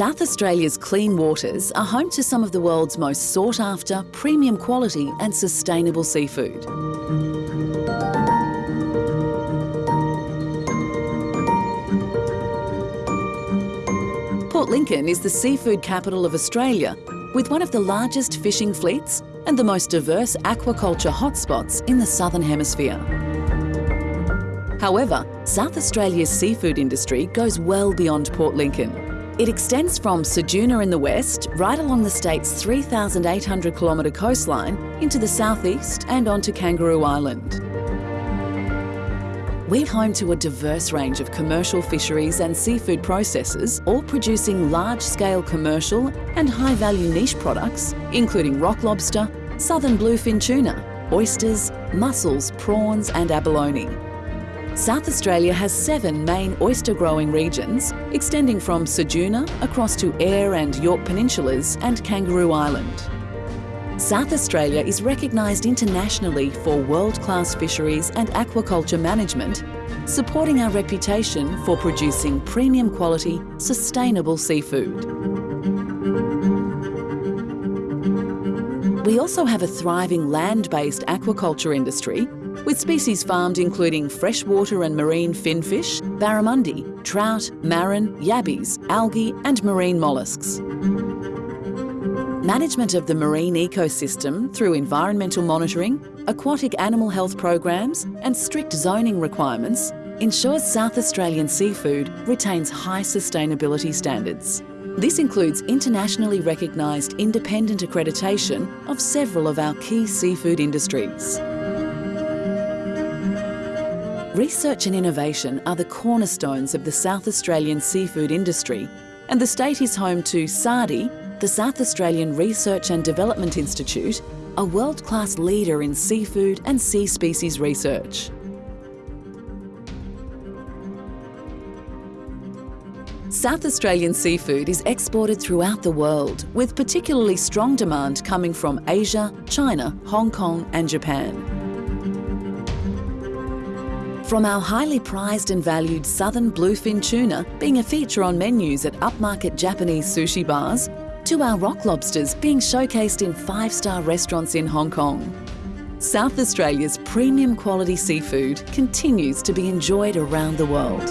South Australia's clean waters are home to some of the world's most sought after, premium quality and sustainable seafood. Port Lincoln is the seafood capital of Australia, with one of the largest fishing fleets and the most diverse aquaculture hotspots in the Southern Hemisphere. However, South Australia's seafood industry goes well beyond Port Lincoln. It extends from Ceduna in the west, right along the state's 3,800 kilometre coastline, into the southeast and onto Kangaroo Island. We're home to a diverse range of commercial fisheries and seafood processors, all producing large-scale commercial and high-value niche products, including rock lobster, southern bluefin tuna, oysters, mussels, prawns and abalone. South Australia has seven main oyster growing regions, extending from Ceduna across to Eyre and Yorke Peninsulas and Kangaroo Island. South Australia is recognised internationally for world-class fisheries and aquaculture management, supporting our reputation for producing premium quality, sustainable seafood. We also have a thriving land-based aquaculture industry with species farmed including freshwater and marine finfish, barramundi, trout, marron, yabbies, algae and marine molluscs. Management of the marine ecosystem through environmental monitoring, aquatic animal health programs and strict zoning requirements ensures South Australian seafood retains high sustainability standards. This includes internationally recognised independent accreditation of several of our key seafood industries. Research and innovation are the cornerstones of the South Australian seafood industry and the state is home to SARDI, the South Australian Research and Development Institute, a world-class leader in seafood and sea species research. South Australian seafood is exported throughout the world, with particularly strong demand coming from Asia, China, Hong Kong and Japan. From our highly prized and valued southern bluefin tuna being a feature on menus at upmarket Japanese sushi bars, to our rock lobsters being showcased in five-star restaurants in Hong Kong. South Australia's premium quality seafood continues to be enjoyed around the world.